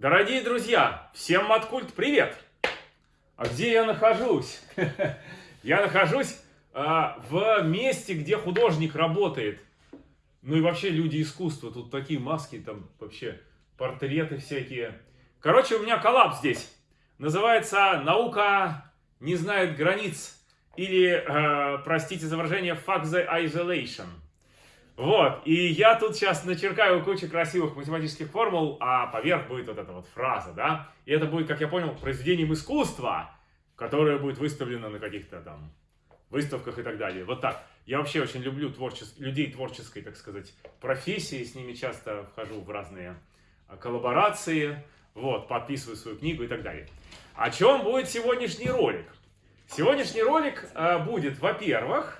Дорогие друзья, всем Маткульт привет! А где я нахожусь? Я нахожусь а, в месте, где художник работает. Ну и вообще люди искусства. Тут такие маски, там вообще портреты всякие. Короче, у меня коллапс здесь. Называется «Наука не знает границ». Или, э, простите за выражение, «Fuck the isolation». Вот, и я тут сейчас начеркаю кучу красивых математических формул, а поверх будет вот эта вот фраза, да? И это будет, как я понял, произведением искусства, которое будет выставлено на каких-то там выставках и так далее. Вот так. Я вообще очень люблю творчес... людей творческой, так сказать, профессии, с ними часто вхожу в разные а, коллаборации, вот, подписываю свою книгу и так далее. О чем будет сегодняшний ролик? Сегодняшний ролик э, будет, во-первых,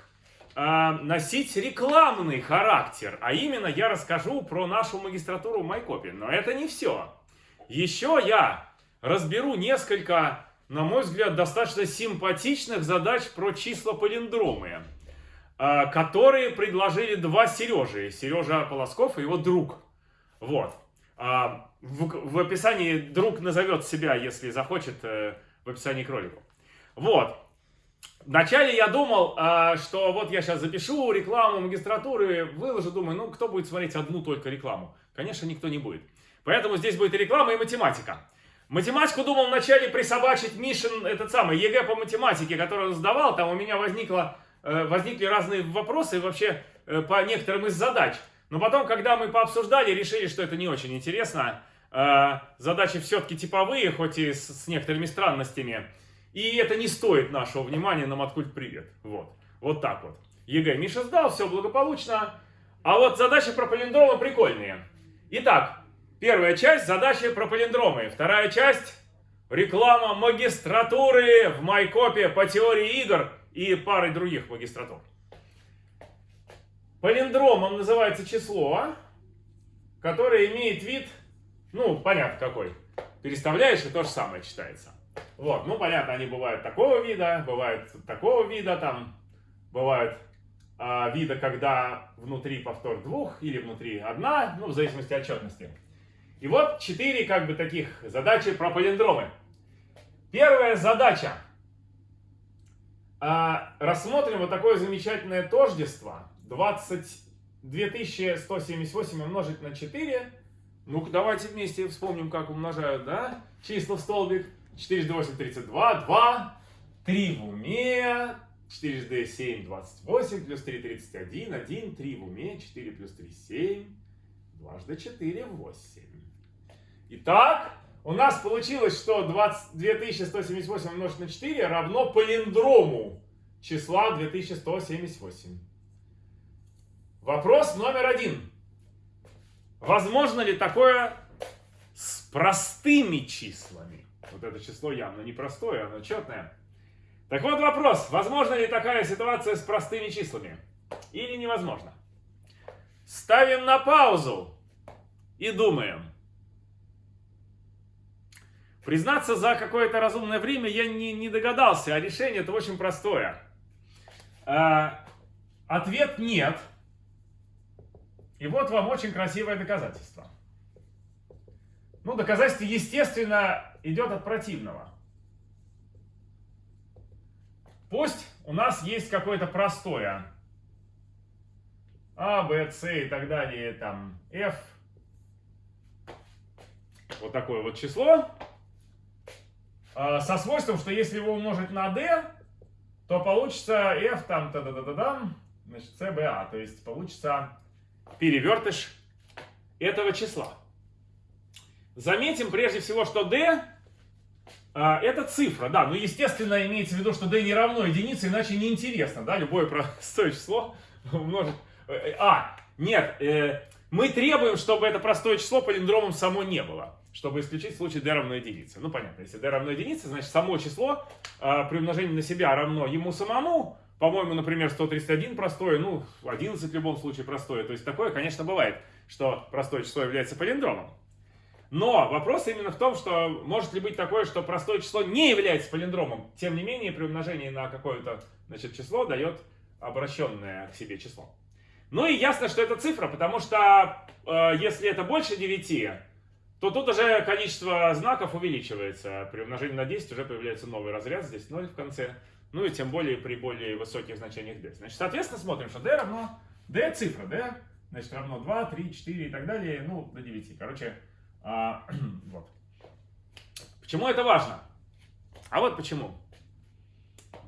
э, носить рекламный характер. А именно я расскажу про нашу магистратуру в Майкопе. Но это не все. Еще я разберу несколько, на мой взгляд, достаточно симпатичных задач про числа палиндромы, э, которые предложили два Сережи. Сережа Полосков и его друг. Вот. А, в, в описании друг назовет себя, если захочет, э, в описании к ролику. Вот. Вначале я думал, а, что вот я сейчас запишу рекламу магистратуры, выложу, думаю, ну кто будет смотреть одну только рекламу? Конечно, никто не будет. Поэтому здесь будет и реклама, и математика. Математику думал вначале присобачить Мишин, этот самый, ЕГЭ по математике, который он сдавал, там у меня возникло, э, возникли разные вопросы вообще э, по некоторым из задач. Но потом, когда мы пообсуждали, решили, что это не очень интересно. Э, задачи все-таки типовые, хоть и с некоторыми странностями. И это не стоит нашего внимания на Маткульт Привет. Вот. Вот так вот. ЕГЭ Миша сдал, все благополучно. А вот задачи про палиндромы прикольные. Итак, первая часть задачи про палиндромы. Вторая часть реклама магистратуры в Майкопе по теории игр и пары других магистратур. Палиндромом называется число, которое имеет вид, ну, понятно какой. Переставляешь, и то же самое читается. Вот, ну понятно, они бывают такого вида, бывают такого вида, там бывают а, вида, когда внутри повтор двух или внутри одна, ну в зависимости от отчетности. И вот четыре как бы таких задачи про палиндромы. Первая задача. А, рассмотрим вот такое замечательное тождество. 20, 2178 умножить на 4. Ну-ка давайте вместе вспомним, как умножают, да? Числа в столбик. 4 до 8, 32, 2, 3 в уме, 4 d 7, 28, плюс 3, 31, 1, 3 в уме, 4 плюс 3, 7, дважды 4, 8. Итак, у нас получилось, что 20, 2178 умножить на 4 равно палиндрому числа 2178. Вопрос номер один. Возможно ли такое с простыми числами? Вот это число явно непростое, оно четное. Так вот вопрос, возможно ли такая ситуация с простыми числами? Или невозможно? Ставим на паузу и думаем. Признаться, за какое-то разумное время я не, не догадался, а решение это очень простое. А, ответ нет. И вот вам очень красивое доказательство. Ну, доказательство, естественно, идет от противного. Пусть у нас есть какое-то простое. А, Б, С и так далее, там, F. Вот такое вот число. А, со свойством, что если его умножить на D, то получится F там, та да да да да значит, CBA. То есть получится перевертыш этого числа. Заметим прежде всего, что d а, это цифра, да, но естественно имеется в виду, что d не равно единице, иначе неинтересно, да, любое простое число умножить. Э, а, нет, э, мы требуем, чтобы это простое число палиндромом само не было, чтобы исключить случай d равно единице. Ну, понятно, если d равно единице, значит само число э, при умножении на себя равно ему самому, по-моему, например, 131 простое, ну, 11 в любом случае простое. То есть такое, конечно, бывает, что простое число является палиндромом. Но вопрос именно в том, что может ли быть такое, что простое число не является палиндромом. Тем не менее, при умножении на какое-то число дает обращенное к себе число. Ну и ясно, что это цифра, потому что э, если это больше 9, то тут уже количество знаков увеличивается. При умножении на 10 уже появляется новый разряд, здесь 0 в конце. Ну и тем более при более высоких значениях d. Значит, соответственно, смотрим, что d равно d цифра, d, значит, равно 2, 3, 4 и так далее, ну, до 9. Короче, а, вот. Почему это важно? А вот почему.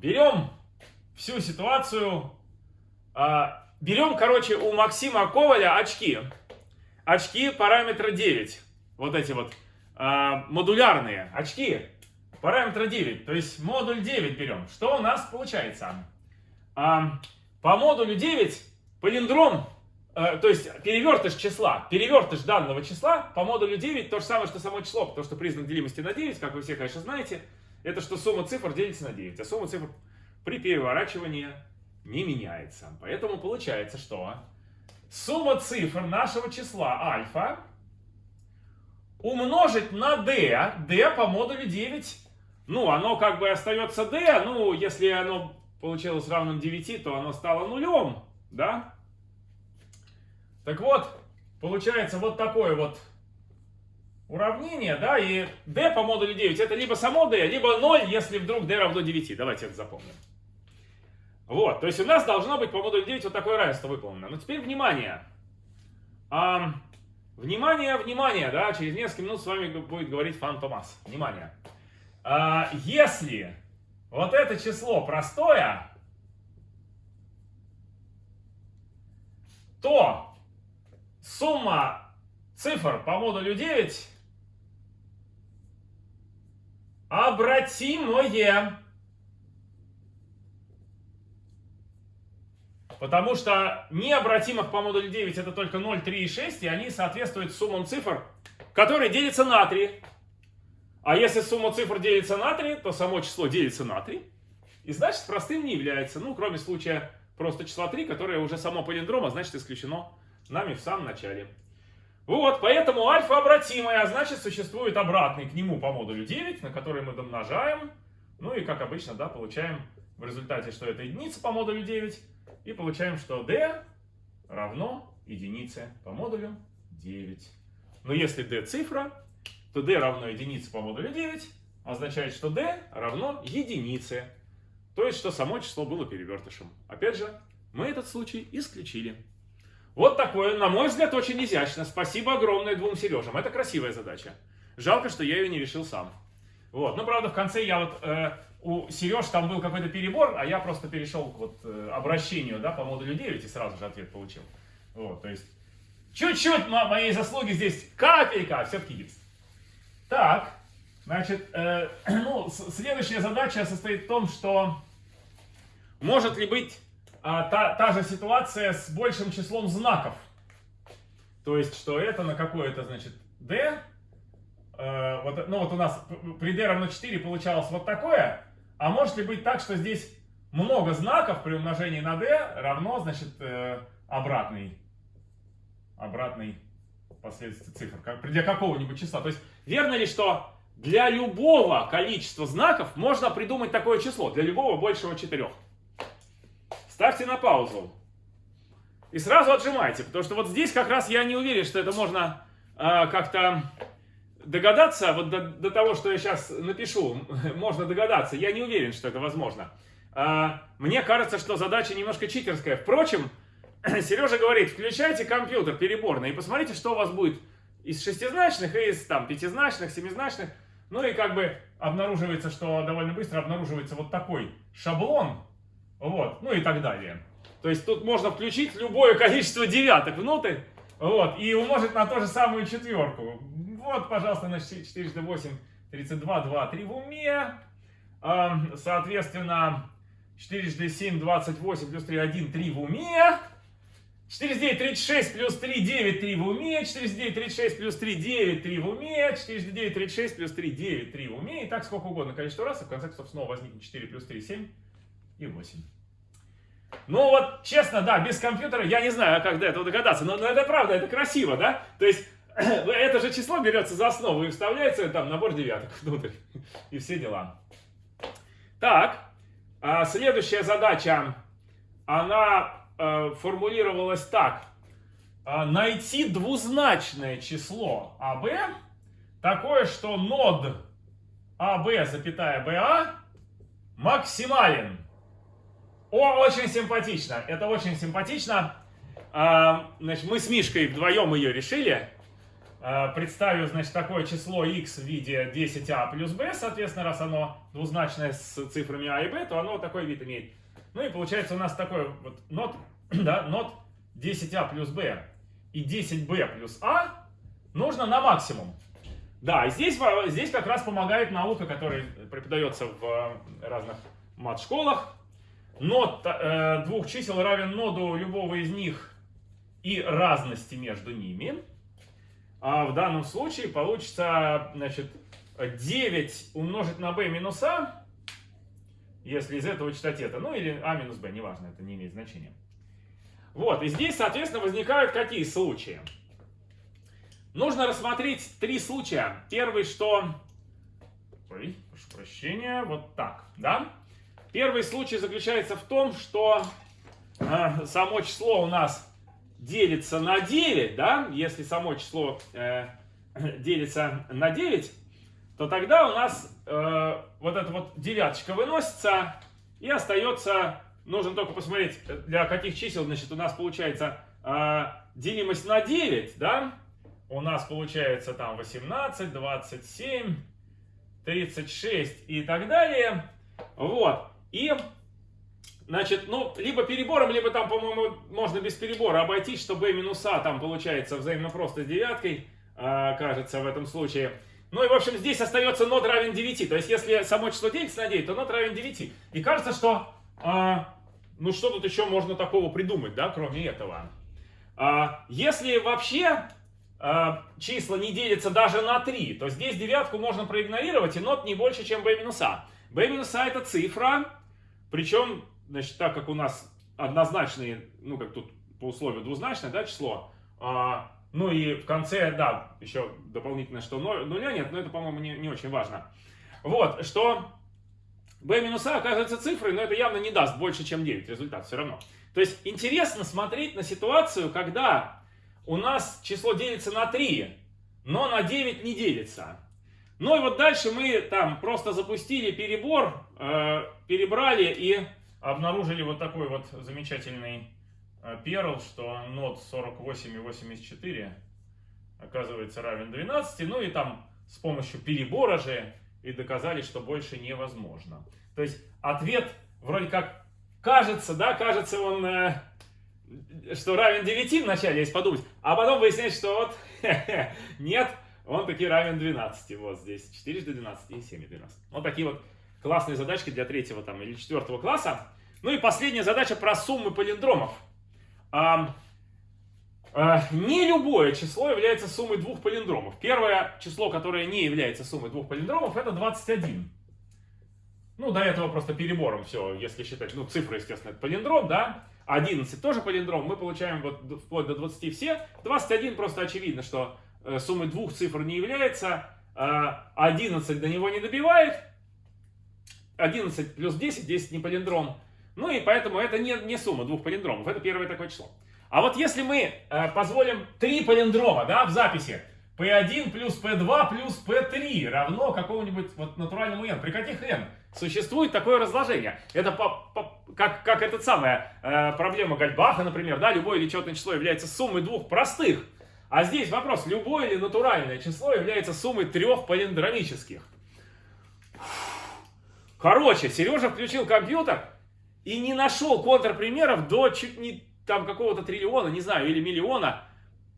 Берем всю ситуацию, а, берем, короче, у Максима Коваля очки. Очки параметра 9 вот эти вот а, модулярные очки параметра 9, то есть модуль 9 берем. Что у нас получается? А, по модулю 9 палиндром, а, то есть перевертыш числа, перевертыш данного числа по модулю 9 то же самое, что само число, потому что признак делимости на 9, как вы все, конечно, знаете, это что сумма цифр делится на 9, а сумма цифр при переворачивании не меняется. Поэтому получается, что сумма цифр нашего числа альфа умножить на d, d по модулю 9, ну, оно как бы остается d, ну, если оно получилось равным 9, то оно стало нулем, да? Так вот, получается вот такое вот уравнение, да, и d по модулю 9 это либо само d, либо 0, если вдруг d равно 9. Давайте это запомним. Вот, то есть у нас должно быть по модулю 9 вот такое равенство выполнено. Но теперь внимание. А, Внимание, внимание, да, через несколько минут с вами будет говорить Фан Томас. Внимание. А, если вот это число простое, то сумма цифр по модулю 9 обратимое. Потому что необратимых по модулю 9 это только 0, 3 и 6, и они соответствуют суммам цифр, которые делятся на 3. А если сумма цифр делится на 3, то само число делится на 3. И значит простым не является. Ну, кроме случая просто числа 3, которое уже само палиндрома, значит исключено нами в самом начале. Вот, поэтому альфа обратимая, а значит существует обратный к нему по модулю 9, на который мы домножаем. Ну и как обычно, да, получаем в результате, что это единица по модулю 9. И получаем, что d равно единице по модулю 9. Но если d цифра, то d равно единице по модулю 9 означает, что d равно единице. То есть, что само число было перевертышем. Опять же, мы этот случай исключили. Вот такое, на мой взгляд, очень изящно. Спасибо огромное двум Сережам. Это красивая задача. Жалко, что я ее не решил сам. Вот. Ну, правда, в конце я вот э, у Сереж там был какой-то перебор, а я просто перешел к вот э, обращению, да, по модулю 9 и сразу же ответ получил. Вот, то есть, чуть-чуть моей заслуги здесь, капелька, а все-таки есть. Так, значит, э, ну, следующая задача состоит в том, что может ли быть э, та, та же ситуация с большим числом знаков. То есть, что это на какое-то, значит, d, э, вот, ну вот у нас при d равно 4 получалось вот такое, а может ли быть так, что здесь много знаков при умножении на d равно, значит, э, обратный, обратный последствие цифр, как, для какого-нибудь числа. То есть, верно ли, что для любого количества знаков можно придумать такое число, для любого большего четырех? Ставьте на паузу. И сразу отжимайте, потому что вот здесь как раз я не уверен, что это можно э, как-то догадаться, вот до, до того, что я сейчас напишу, можно догадаться. Я не уверен, что это возможно. А, мне кажется, что задача немножко читерская. Впрочем, Сережа говорит, включайте компьютер переборный и посмотрите, что у вас будет из шестизначных из там пятизначных, семизначных. Ну и как бы обнаруживается, что довольно быстро обнаруживается вот такой шаблон. Вот, ну и так далее. То есть тут можно включить любое количество девяток внутрь, вот, и умножить на ту же самую четверку. Вот, пожалуйста, на 4 8, 32, 2, 3 в уме. Соответственно, 4 7, 28 плюс 3, 1, 3 в уме. 4 9, 36 плюс 3, 9, 3 в уме. 4 9, 36 плюс 3, 9, 3 в уме. 4 9, 36 плюс 3, 9, 3 в уме. И так сколько угодно количество раз. И в конце концов снова возникнет 4 плюс 3, 7 и 8. Ну вот, честно, да, без компьютера я не знаю, как до этого догадаться. Но, это правда, это красиво, да? То есть это же число берется за основу и вставляется там набор девяток внутрь. И все дела. Так, а следующая задача, она э, формулировалась так. А, найти двузначное число АБ такое, что нод АБ, запятая БА максимален. О, очень симпатично. Это очень симпатично. А, значит, мы с Мишкой вдвоем ее решили. А, представив, значит, такое число x в виде 10а плюс b, соответственно, раз оно двузначное с цифрами а и b, то оно такой вид имеет. Ну и получается у нас такой вот нот, да, нот 10а плюс b и 10b плюс а нужно на максимум. Да, здесь, здесь как раз помогает наука, которая преподается в разных мат-школах. Нот э, двух чисел равен ноду любого из них и разности между ними. А в данном случае получится, значит, 9 умножить на b минус а, если из этого читать это, ну или а минус b, неважно, это не имеет значения. Вот, и здесь, соответственно, возникают какие случаи? Нужно рассмотреть три случая. Первый, что... Ой, прошу прощения, вот так, да? Первый случай заключается в том, что э, само число у нас делится на 9, да? Если само число э, делится на 9, то тогда у нас э, вот эта вот девяточка выносится и остается, нужно только посмотреть, для каких чисел, значит, у нас получается э, делимость на 9, да? у нас получается там 18, 27, 36 и так далее. Вот. И, значит, ну, либо перебором, либо там, по-моему, можно без перебора обойтись, что b минус а там получается взаимно просто с девяткой, а, кажется, в этом случае. Ну и, в общем, здесь остается нод равен 9. То есть, если само число делится на 9, то нод равен 9. И кажется, что, а, ну, что тут еще можно такого придумать, да, кроме этого. А, если вообще Э, числа не делятся даже на 3, то здесь девятку можно проигнорировать, и нот не больше, чем b минус а. b минус а это цифра, причем, значит, так как у нас однозначные, ну, как тут по условию двузначное, да, число, а, ну и в конце, да, еще дополнительно, что нуля нет, но это, по-моему, не, не очень важно. Вот, что b минус а оказывается цифрой, но это явно не даст больше, чем 9 результат все равно. То есть интересно смотреть на ситуацию, когда у нас число делится на 3, но на 9 не делится. Ну и вот дальше мы там просто запустили перебор, э, перебрали и обнаружили вот такой вот замечательный э, перл, что нот 48 и 84 оказывается равен 12. Ну и там с помощью перебора же и доказали, что больше невозможно. То есть ответ вроде как кажется, да, кажется он... Э, что равен 9 вначале, если подумать, а потом выясняется, что вот нет, он таки равен 12. Вот здесь 4 до 12 и 7 до 12. Вот такие вот классные задачки для третьего там, или четвертого класса. Ну и последняя задача про суммы палиндромов. А, а, не любое число является суммой двух палиндромов. Первое число, которое не является суммой двух палиндромов, это 21. Ну, до этого просто перебором все, если считать, ну, цифры, естественно, это палиндром, да. 11 тоже палиндром, мы получаем вот вплоть до 20 все. 21 просто очевидно, что суммой двух цифр не является. 11 э, до него не добивает. 11 плюс 10, 10 не палиндром. Ну и поэтому это не, не сумма двух палиндромов, это первое такое число. А вот если мы э, позволим три палиндрома да, в записи, P1 плюс P2 плюс P3 равно какому-нибудь вот натуральному n. При каких n? Существует такое разложение. Это по, по, как, как эта самая э, проблема Гальбаха, например, да, любое лечетное число является суммой двух простых. А здесь вопрос, любое или натуральное число является суммой трех палиндромических. Короче, Сережа включил компьютер и не нашел контрпримеров до чуть не там какого-то триллиона, не знаю, или миллиона.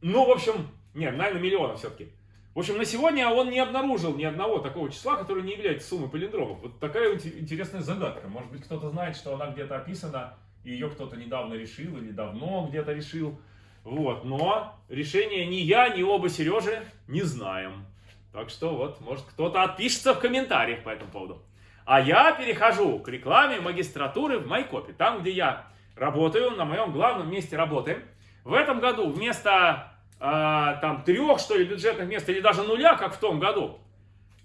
Ну, в общем, нет, наверное, миллиона все-таки. В общем, на сегодня он не обнаружил ни одного такого числа, которое не является суммой палиндромов. Вот такая интересная загадка. Может быть, кто-то знает, что она где-то описана, и ее кто-то недавно решил или давно где-то решил. Вот, но решение ни я, ни оба Сережи не знаем. Так что вот, может, кто-то отпишется в комментариях по этому поводу. А я перехожу к рекламе магистратуры в Майкопе, там, где я работаю, на моем главном месте работы. В этом году вместо а, там трех, что ли, бюджетных мест, или даже нуля, как в том году.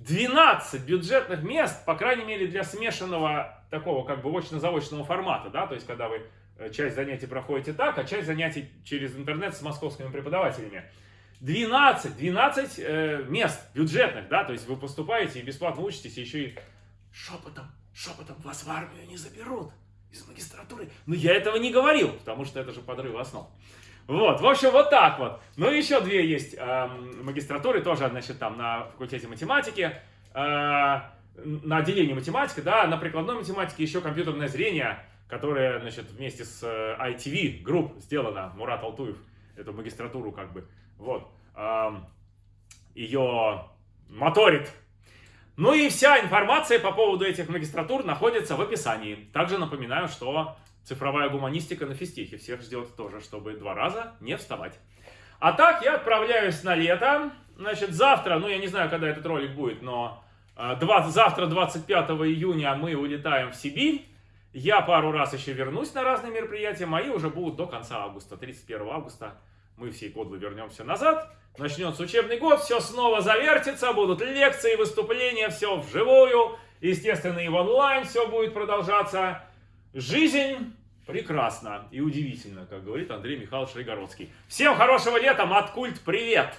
12 бюджетных мест, по крайней мере, для смешанного такого как бы очно-заочного формата, да, то есть когда вы э, часть занятий проходите так, а часть занятий через интернет с московскими преподавателями. 12, 12 э, мест бюджетных, да, то есть вы поступаете и бесплатно учитесь, и еще и шепотом, шепотом вас в армию не заберут из магистратуры. Но я этого не говорил, потому что это же подрыв основ. Вот, в общем, вот так вот. Ну, еще две есть э, магистратуры, тоже, значит, там на факультете математики, э, на отделении математики, да, на прикладной математике еще компьютерное зрение, которое, значит, вместе с э, ITV Group сделано, Мурат Алтуев, эту магистратуру как бы, вот, ее моторит. Ну и вся информация по поводу этих магистратур находится в описании. Также напоминаю, что Цифровая гуманистика на физтехе. Всех ждет тоже, чтобы два раза не вставать. А так, я отправляюсь на лето. Значит, завтра, ну я не знаю, когда этот ролик будет, но 20, э, завтра, 25 июня, мы улетаем в Сибирь. Я пару раз еще вернусь на разные мероприятия. Мои уже будут до конца августа, 31 августа. Мы всей кодлы вернемся назад. Начнется учебный год, все снова завертится, будут лекции, выступления, все вживую. Естественно, и в онлайн все будет продолжаться. Жизнь прекрасна и удивительна, как говорит Андрей Михайлович Райгородский. Всем хорошего лета, Маткульт, привет!